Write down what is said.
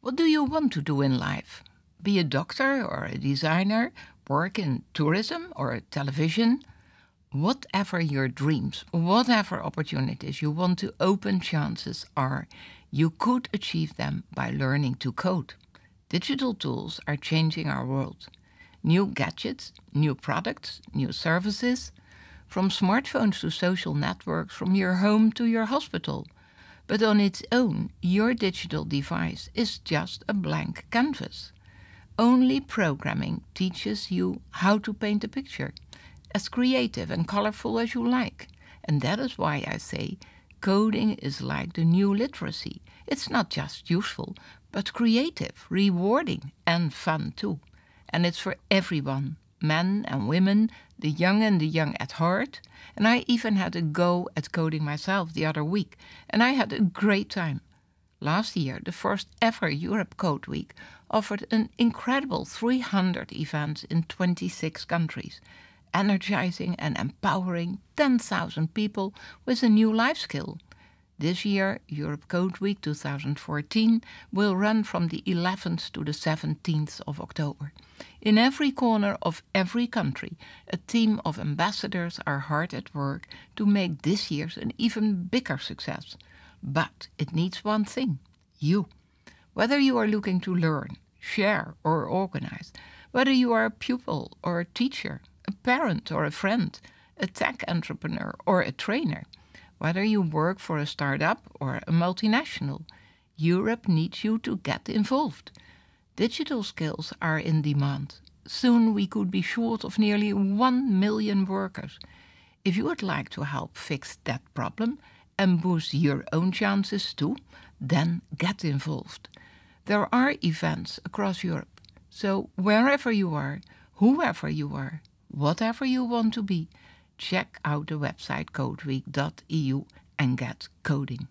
What do you want to do in life? Be a doctor or a designer, work in tourism or television? Whatever your dreams, whatever opportunities you want to open, chances are you could achieve them by learning to code. Digital tools are changing our world. New gadgets, new products, new services, from smartphones to social networks, from your home to your hospital. But on its own, your digital device is just a blank canvas. Only programming teaches you how to paint a picture, as creative and colorful as you like. And that is why I say coding is like the new literacy. It's not just useful, but creative, rewarding, and fun too. And it's for everyone men and women, the young and the young at heart. And I even had a go at coding myself the other week, and I had a great time. Last year, the first ever Europe Code Week offered an incredible 300 events in 26 countries, energizing and empowering 10,000 people with a new life skill. This year, Europe Code Week 2014 will run from the 11th to the 17th of October. In every corner of every country, a team of ambassadors are hard at work to make this year's an even bigger success. But it needs one thing you. Whether you are looking to learn, share, or organize, whether you are a pupil or a teacher, a parent or a friend, a tech entrepreneur or a trainer, whether you work for a startup or a multinational, Europe needs you to get involved. Digital skills are in demand. Soon we could be short of nearly 1 million workers. If you would like to help fix that problem and boost your own chances too, then get involved. There are events across Europe, so wherever you are, whoever you are, whatever you want to be, check out the website codeweek.eu and get coding.